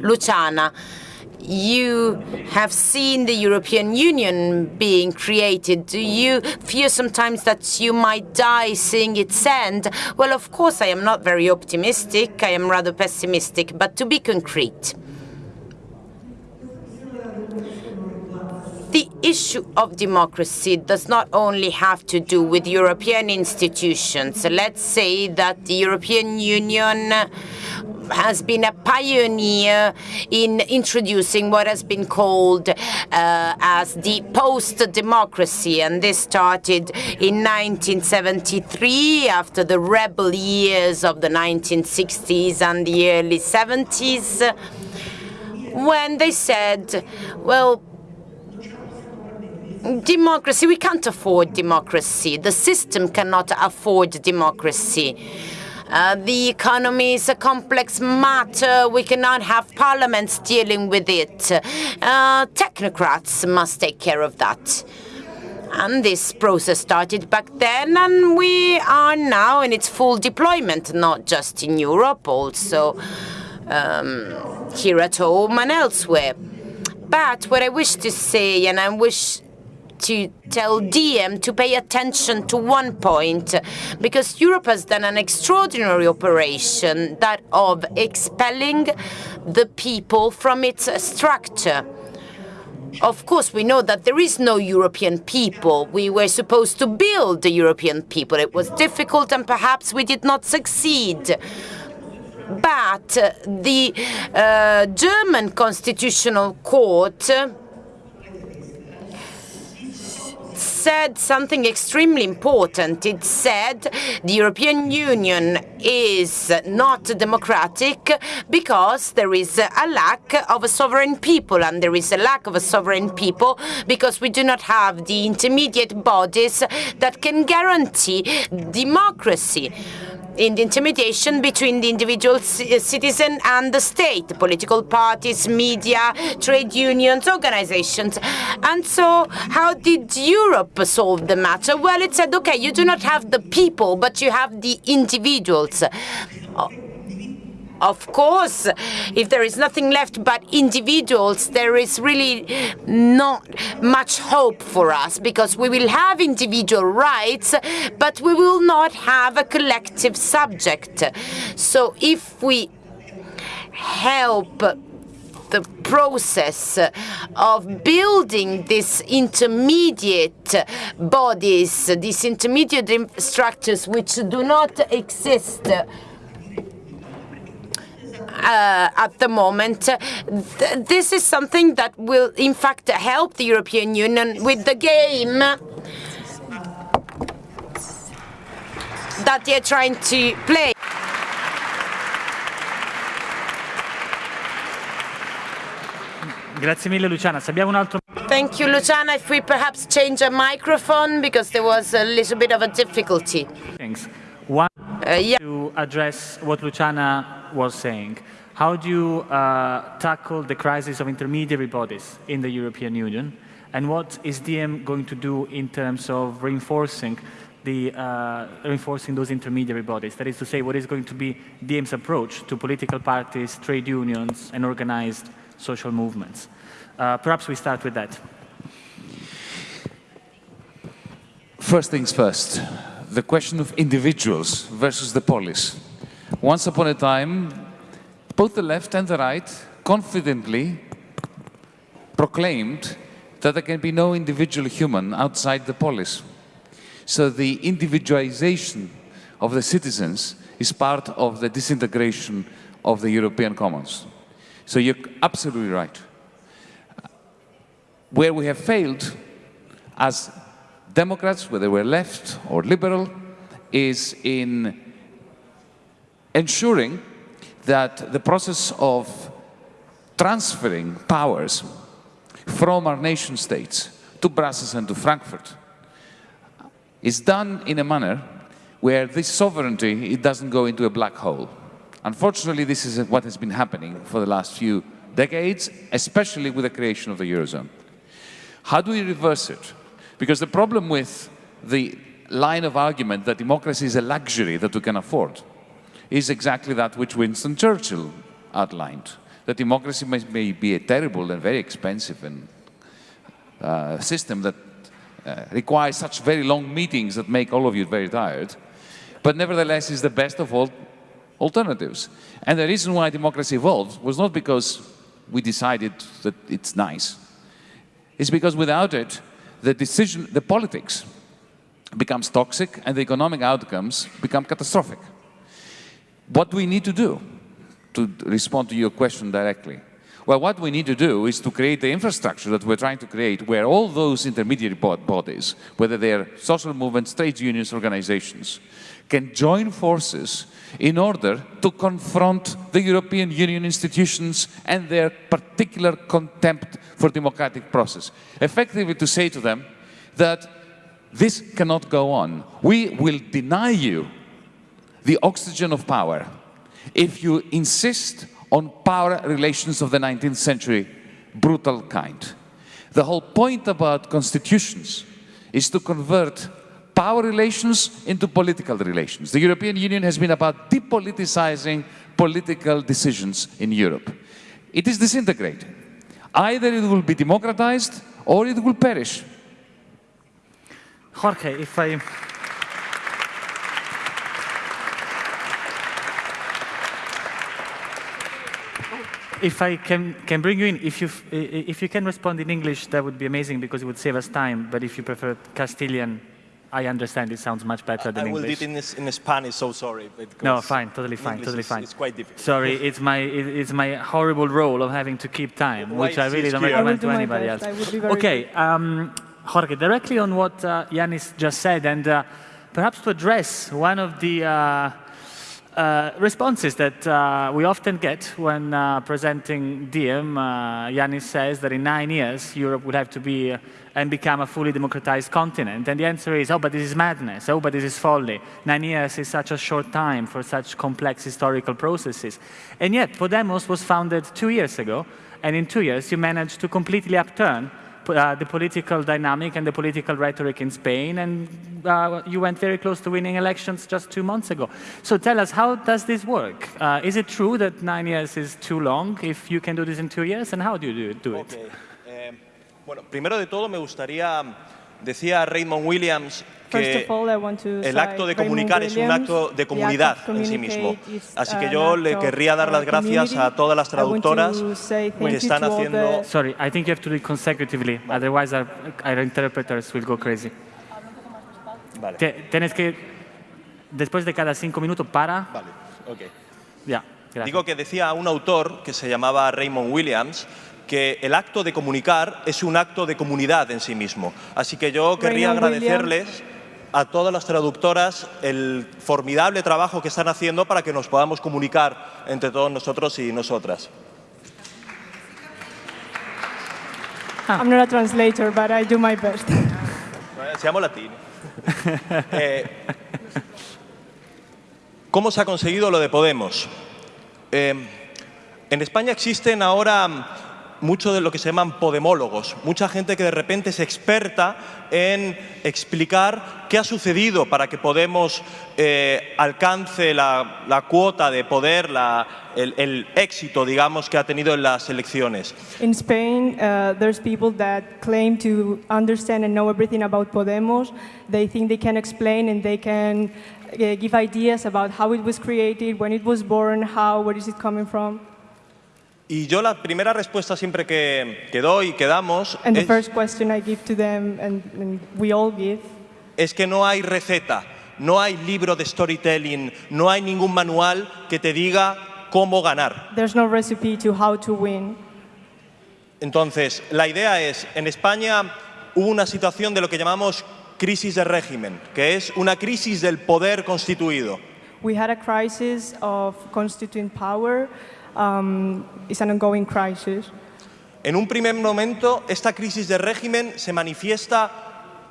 Luciana, you have seen the European Union being created. Do you fear sometimes that you might die seeing its end? Well, of course, I am not very optimistic. I am rather pessimistic. But to be concrete, the issue of democracy does not only have to do with European institutions. Let's say that the European Union has been a pioneer in introducing what has been called uh, as the post-democracy, and this started in 1973 after the rebel years of the 1960s and the early 70s, when they said, well, democracy, we can't afford democracy. The system cannot afford democracy. Uh, the economy is a complex matter. We cannot have parliaments dealing with it. Uh, technocrats must take care of that. And this process started back then, and we are now in its full deployment, not just in Europe, also um, here at home and elsewhere. But what I wish to say, and I wish to tell DiEM to pay attention to one point, because Europe has done an extraordinary operation, that of expelling the people from its structure. Of course, we know that there is no European people. We were supposed to build the European people. It was difficult and perhaps we did not succeed. But the uh, German Constitutional Court said something extremely important. It said the European Union is not democratic because there is a lack of a sovereign people, and there is a lack of a sovereign people because we do not have the intermediate bodies that can guarantee democracy in the intimidation between the individual uh, citizen and the state, political parties, media, trade unions, organizations. And so how did Europe solve the matter? Well, it said, okay, you do not have the people, but you have the individuals. Of course, if there is nothing left but individuals, there is really not much hope for us because we will have individual rights, but we will not have a collective subject. So if we help the process of building these intermediate bodies, these intermediate structures which do not exist uh, at the moment. Th this is something that will, in fact, help the European Union with the game that they're trying to play. Grazie mille Luciana. Se abbiamo un altro Thank you, Luciana. If we perhaps change a microphone because there was a little bit of a difficulty. Thanks. One yeah. to address what Luciana was saying. How do you uh, tackle the crisis of intermediary bodies in the European Union? And what is DiEM going to do in terms of reinforcing the uh, reinforcing those intermediary bodies? That is to say, what is going to be DiEM's approach to political parties, trade unions, and organized social movements? Uh, perhaps we start with that. First things first, the question of individuals versus the polis. Once upon a time, both the left and the right confidently proclaimed that there can be no individual human outside the polis. So the individualization of the citizens is part of the disintegration of the European commons. So you're absolutely right. Where we have failed as Democrats, whether we're left or liberal, is in ensuring that the process of transferring powers from our nation states to Brussels and to Frankfurt is done in a manner where this sovereignty it doesn't go into a black hole. Unfortunately, this is what has been happening for the last few decades, especially with the creation of the Eurozone. How do we reverse it? Because the problem with the line of argument that democracy is a luxury that we can afford is exactly that which Winston Churchill outlined. that democracy may, may be a terrible and very expensive and uh, system that uh, requires such very long meetings that make all of you very tired, but nevertheless is the best of all alternatives. And the reason why democracy evolved was not because we decided that it's nice. It's because without it, the decision, the politics becomes toxic and the economic outcomes become catastrophic. What do we need to do to respond to your question directly? Well, what we need to do is to create the infrastructure that we're trying to create where all those intermediary bodies, whether they're social movements, trade unions, organizations, can join forces in order to confront the European Union institutions and their particular contempt for democratic process. Effectively to say to them that this cannot go on. We will deny you the oxygen of power if you insist on power relations of the 19th century, brutal kind. The whole point about constitutions is to convert power relations into political relations. The European Union has been about depoliticizing political decisions in Europe. It is disintegrating. Either it will be democratized or it will perish. Jorge, if I... if I can, can bring you in, if you, if you can respond in English, that would be amazing because it would save us time. But if you prefer Castilian, I understand it sounds much better than I will do it in, in Spanish, so sorry. No, fine, totally fine, English totally is- fine. It's quite difficult. Sorry, it's my, it- it's my horrible role of having to keep time, Why which I really don't clear? I will recommend do to anybody best. else. I will be very Okay, um, Jorge, directly on what uh, Yanis just said, and uh, perhaps to address one of the uh, uh, responses that uh, we often get when uh, presenting DiEM, uh, Yanis says that in nine years Europe would have to be uh, and become a fully democratized continent. And the answer is, oh, but this is madness. Oh, but this is folly. Nine years is such a short time for such complex historical processes. And yet, Podemos was founded two years ago, and in two years you managed to completely upturn uh, the political dynamic and the political rhetoric in Spain, and uh, you went very close to winning elections just two months ago. So tell us, how does this work? Uh, is it true that nine years is too long if you can do this in two years, and how do you do, it? Ok. Eh, bueno, primero de todo me gustaría, decía Raymond Williams que el acto de Raymond comunicar es un acto de comunidad en sí mismo. Así que yo le querría dar las gracias a todas las traductoras que están haciendo... the- Sorry, I think you have to do it consecutively, otherwise our, our interpreters will go crazy. Vale, tienes que, después de cada cinco minutos, para. vale, ok. Ya, gracias. Digo que decía un autor que se llamaba Raymond Williams que el acto de comunicar es un acto de comunidad en sí mismo. Así que yo querría agradecerles a todas las traductoras el formidable trabajo que están haciendo para que nos podamos comunicar entre todos nosotros y nosotras. I'm not a translator, but I do my best. Latini. Eh, ¿Cómo se ha conseguido lo de Podemos? Eh, en España existen ahora mucho de lo que se llaman podemólogos, mucha gente que de repente es experta en explicar qué ha sucedido para que Podemos eh, alcance la, la cuota de poder, el éxito, digamos, que ha tenido en las elecciones. In Spain, uh, there's people that claim to understand and know everything about Podemos. They think they can explain and they can uh, give ideas about how it was created, when it was born, how, where is it coming from. Y yo la primera respuesta siempre que, que doy, que damos, And the es, first question I give to them, and, and we all give, es que no hay receta, no hay libro de storytelling, no hay ningún manual que te diga cómo ganar. there's no recipe to how to win. Entonces, la idea es, en España hubo una situación de lo que llamamos crisis de régimen, que es una crisis del poder constituido. We had a crisis of constituent power. Um, it's an ongoing crisis. En un primer momento, esta crisis de régimen se manifiesta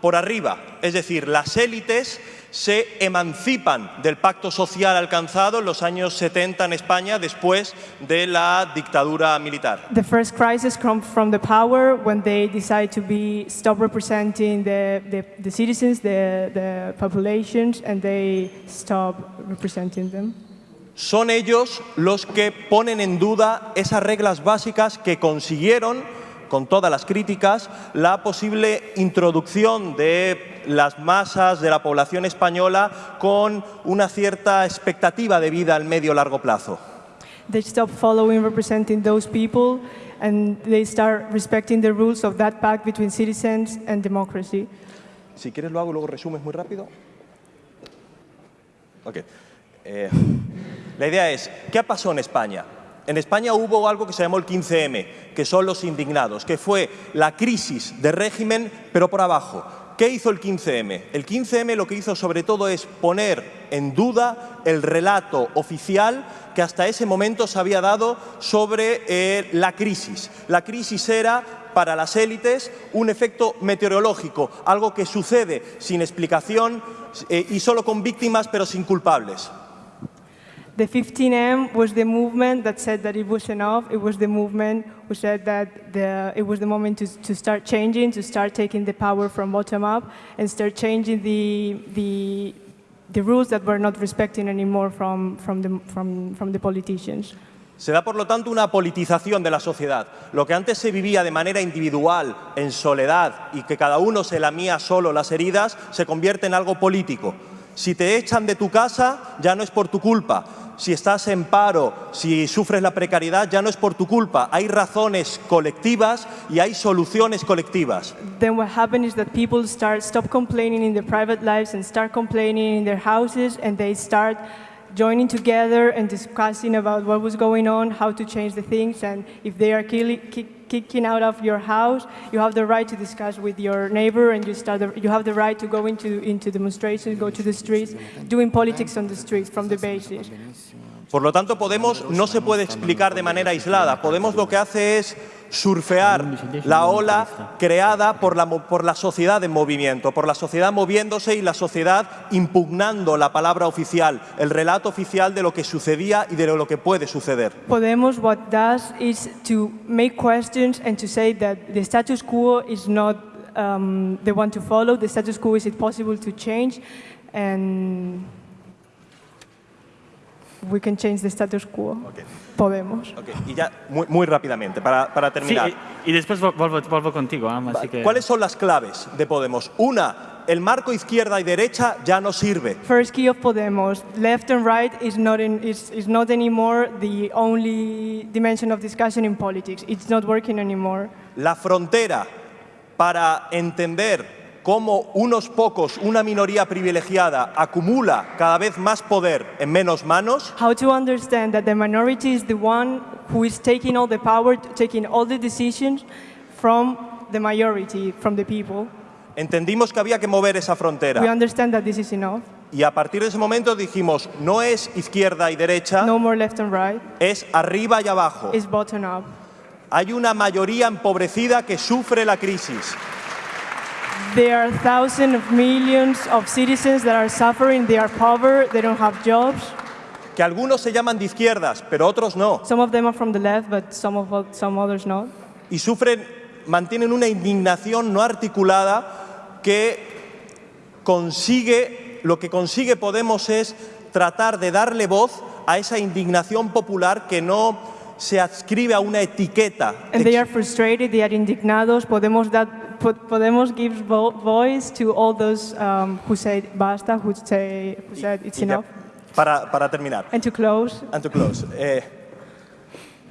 por arriba, es decir, las élites se emancipan del pacto social alcanzado en los años 70 en España después de la dictadura militar. The first crisis comes from the power when they decide to be stop representing the, the, the citizens, the, the populations, and they stop representing them. Son ellos los que ponen en duda esas reglas básicas que consiguieron, con todas las críticas, la posible introducción de las masas de la población española con una cierta expectativa de vida al medio-largo plazo. They stop following representing those people and they start respecting the rules of that pact between citizens and democracy. Si quieres lo hago, luego resumes muy rápido. Ok. Eh, la idea es, ¿qué pasó en España? En España hubo algo que se llamó el 15M, que son los indignados, que fue la crisis de régimen, pero por abajo. ¿Qué hizo el 15M? El 15M lo que hizo sobre todo es poner en duda el relato oficial que hasta ese momento se había dado sobre eh, la crisis. La crisis era para las élites un efecto meteorológico, algo que sucede sin explicación eh, y solo con víctimas pero sin culpables. The 15M was the movement that said that it was enough. It was the movement who said that the, it was the moment to, to start changing, to start taking the power from bottom up, and start changing the, the, the rules that were not respecting anymore from, from, the, from, from the politicians. Se da, por lo tanto, una politización de la sociedad. Lo que antes se vivía de manera individual, en soledad, y que cada uno se lamía solo las heridas, se convierte en algo político. Si te echan de tu casa, ya no es por tu culpa. Si estás en paro, si sufres la precariedad, ya no es por tu culpa. Hay razones colectivas y hay soluciones colectivas. Then what happened is that people start stop complaining in their private lives and start complaining in their houses, and they start joining together and discussing about what was going on, how to change the things, and if they are killing, kicking out of your house, you have the right to discuss with your neighbor, and you, start the, you have the right to go into, into demonstrations, go to the streets, doing politics on the streets from the basis. Por lo tanto, Podemos no se puede explicar de manera aislada. Podemos lo que hace es surfear la ola creada por la, por la sociedad en movimiento, por la sociedad moviéndose y la sociedad impugnando la palabra oficial, el relato oficial de lo que sucedía y de lo que puede suceder. Podemos what does is to make questions and to say that status quo is not um, the one to follow. Status quo is it possible to we can change the status quo. Podemos. Ok, Y ya muy, muy rápidamente, para, para terminar. e, e después vol- volvo, volvo contigo, Am, así que... ¿Cuáles son las claves de Podemos? Una, el marco izquierda y derecha ya no sirve. First key of Podemos, left and right is not, in, is, is not anymore the only dimension of discussion in politics. It's not working anymore. La frontera para entender cómo unos pocos, una minoría privilegiada, acumula cada vez más poder en menos manos, How to understand that the minority is the one who is taking all the power, taking all the decisions from the majority, from the people. entendimos que había que mover esa We frontera. understand that this is enough. Y a partir de ese momento dijimos, no es izquierda y derecha, No more left and right. es arriba y abajo. It's bottom up. Hay una mayoría empobrecida que sufre la crisis. There are thousands of millions of citizens that are suffering. They are poor. They don't have jobs. que algunos se llaman de izquierdas, pero otros no, Some of them are from the left, but some of some others not. y sufren, mantienen una indignación no articulada que consigue, lo que consigue Podemos es tratar de darle voz a esa indignación popular que no se adscribe a una etiqueta. And they are frustrated. They are indignados. Podemos Po- Podemos gives vo- voice to all those um, who said basta, who say who said it's Y ya, enough. para, para terminar, And to close, and to close, eh,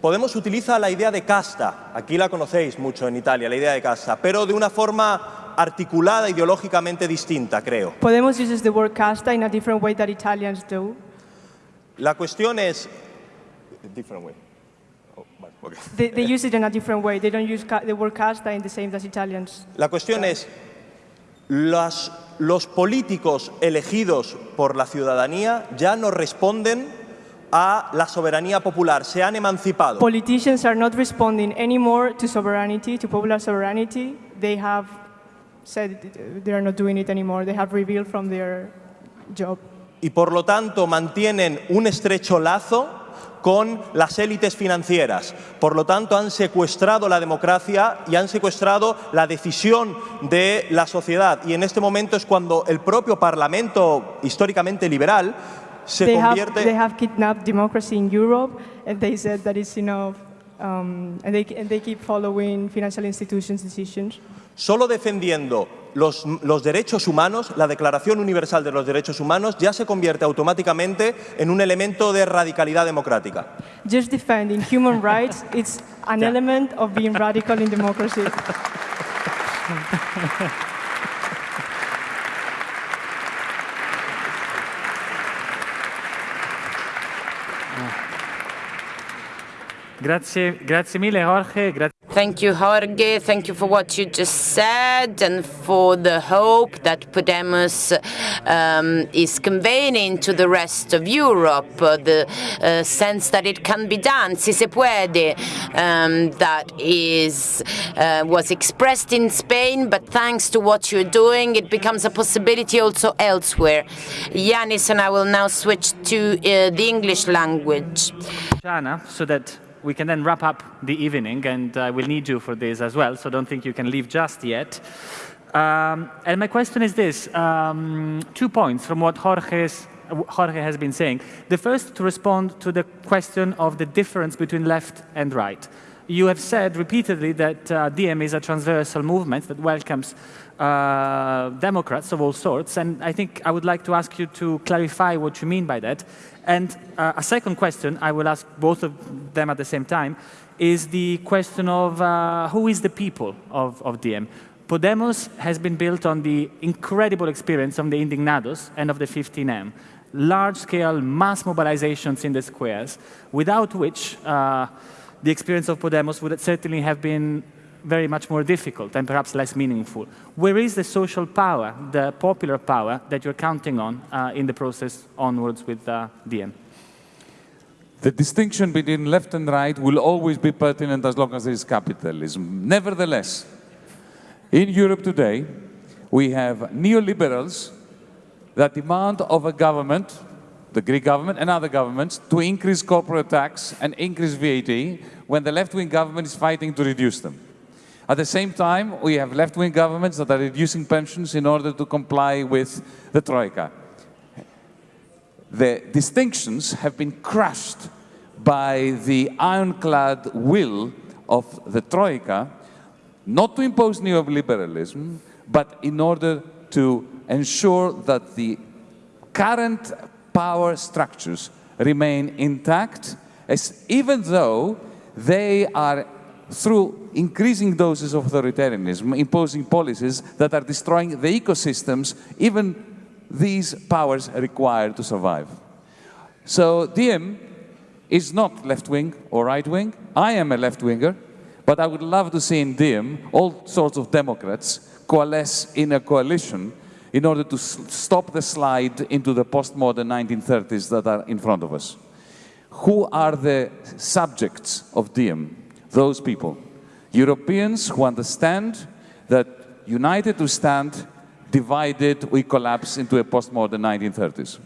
Podemos utiliza la idea de casta, aquí la conocéis mucho en Italia, la idea de casta, pero de una forma articulada ideológicamente distinta, creo. Podemos uses the word casta in a different way that Italians do. La cuestión es... Different way. They, they use it in a different way. They don't use the word casta in the same as Italians. La cuestión es, las- los políticos elegidos por la ciudadanía ya no responden a la soberanía popular, se han emancipado. Politicians are not responding anymore to sovereignty, to popular sovereignty. They have said they are not doing it anymore. They have revealed from their job. y por lo tanto mantienen un estrecho lazo con las élites financieras. Por lo tanto, han secuestrado la democracia y han secuestrado la decisión de la sociedad. Y en este momento es cuando el propio Parlamento, históricamente liberal, se they convierte... Have, they have kidnapped democracy in Europe, and they said that it's enough, um, and, they, and they keep following financial institutions' decisions. Solo defendiendo los, los, derechos humanos, la Declaración Universal de los Derechos Humanos ya se convierte automáticamente en un elemento de radicalidad democrática. Just defending human rights, it's an yeah. element of being radical in democracy. Grazie, grazie mille Jorge. Gra Thank you, Jorge. Thank you for what you just said and for the hope that Podemos um, is conveying to the rest of Europe, uh, the uh, sense that it can be done, si se puede, um, that is, uh, was expressed in Spain, but thanks to what you're doing, it becomes a possibility also elsewhere. Yanis and I will now switch to uh, the English language. So that we can then wrap up the evening, and I will need you for this as well, so don't think you can leave just yet. Um, and my question is this, um, two points from what Jorge's, Jorge has been saying. The first to respond to the question of the difference between left and right. You have said repeatedly that uh, DiEM is a transversal movement that welcomes uh, Democrats of all sorts, and I think I would like to ask you to clarify what you mean by that. And uh, a second question, I will ask both of them at the same time, is the question of uh, who is the people of, of DiEM? Podemos has been built on the incredible experience of the Indignados and of the 15M, large-scale mass mobilizations in the squares, without which uh, the experience of Podemos would certainly have been very much more difficult and perhaps less meaningful. Where is the social power, the popular power that you're counting on uh, in the process onwards with uh, DiEM? The distinction between left and right will always be pertinent as long as there is capitalism. Nevertheless, in Europe today, we have neoliberals that demand of a government, the Greek government and other governments, to increase corporate tax and increase VAT when the left-wing government is fighting to reduce them. At the same time, we have left-wing governments that are reducing pensions in order to comply with the Troika. The distinctions have been crushed by the ironclad will of the Troika not to impose neoliberalism, but in order to ensure that the current power structures remain intact, as even though they are through increasing doses of authoritarianism, imposing policies that are destroying the ecosystems even these powers require to survive. So DiEM is not left-wing or right-wing. I am a left-winger, but I would love to see in DiEM all sorts of Democrats coalesce in a coalition in order to stop the slide into the postmodern 1930s that are in front of us. Who are the subjects of DiEM? Those people. Europeans who understand that united we stand, divided we collapse into a postmodern 1930s.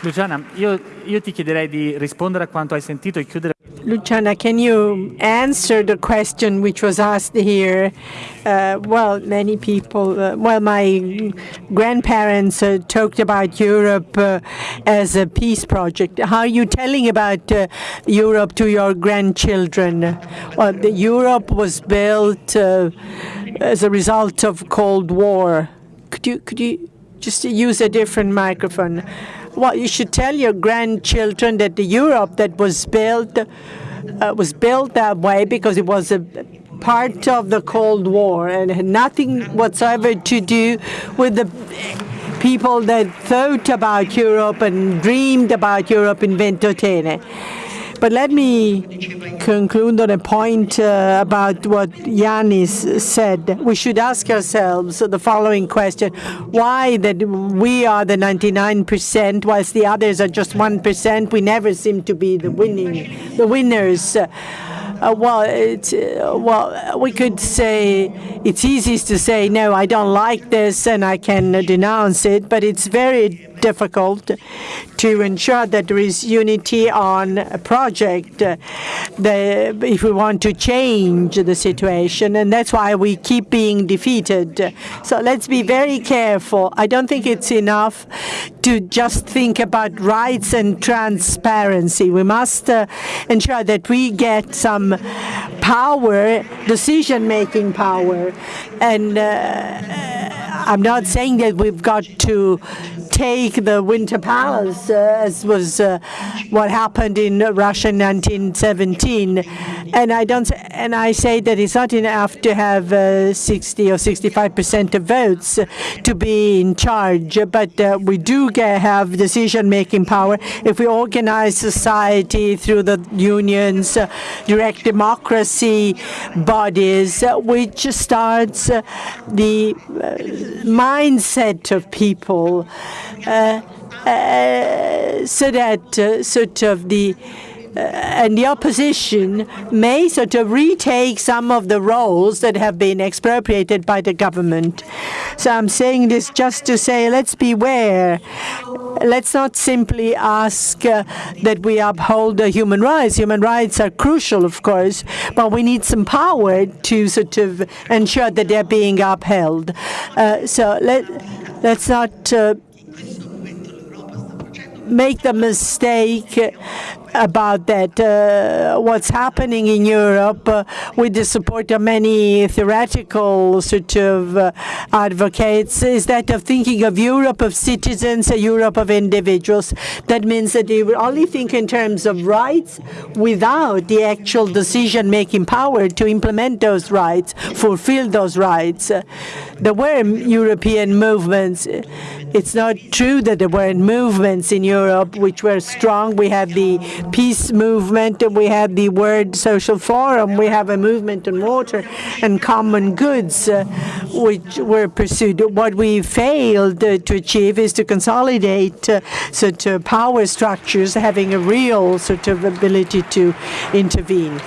Luciana, io, io, ti chiederei di rispondere a quanto hai sentito e chiudere. Luciana, can you answer the question which was asked here? Uh, well, many people, uh, well, my grandparents uh, talked about Europe uh, as a peace project. How are you telling about uh, Europe to your grandchildren? Well, Europe was built uh, as a result of Cold War. Could you, could you just use a different microphone? Well, you should tell your grandchildren that the Europe that was built uh, was built that way because it was a part of the Cold War and had nothing whatsoever to do with the people that thought about Europe and dreamed about Europe in Ventotene. But let me conclude on a point uh, about what Yanis said. We should ask ourselves the following question. Why that we are the 99% whilst the others are just 1%? We never seem to be the winning, the winners. Uh, well, uh, well, we could say it's easy to say no. I don't like this, and I can denounce it. But it's very difficult to ensure that there is unity on a project uh, the, if we want to change the situation, and that's why we keep being defeated. So let's be very careful. I don't think it's enough to just think about rights and transparency. We must uh, ensure that we get some power, decision-making power, and uh, I'm not saying that we've got to take the Winter Palace, uh, as was uh, what happened in Russia in 1917. And I don't, and I say that it's not enough to have uh, 60 or 65 percent of votes to be in charge, but uh, we do get, have decision-making power if we organize society through the unions, uh, direct democracy bodies, uh, which starts the mindset of people so that uh, sort of the uh, and the opposition may sort of retake some of the roles that have been expropriated by the government. So I'm saying this just to say, let's beware. Let's not simply ask uh, that we uphold the human rights. Human rights are crucial, of course, but we need some power to sort of ensure that they're being upheld. Uh, so let, let's not uh, make the mistake about that. Uh, what's happening in Europe uh, with the support of many theoretical sort of uh, advocates is that of thinking of Europe of citizens, a Europe of individuals. That means that they only think in terms of rights without the actual decision-making power to implement those rights, fulfill those rights. there were European movements. It's not true that there weren't movements in Europe which were strong. We have the peace movement, and we have the World Social Forum, we have a movement on water and common goods uh, which were pursued. What we failed uh, to achieve is to consolidate uh, of power structures having a real sort of ability to intervene.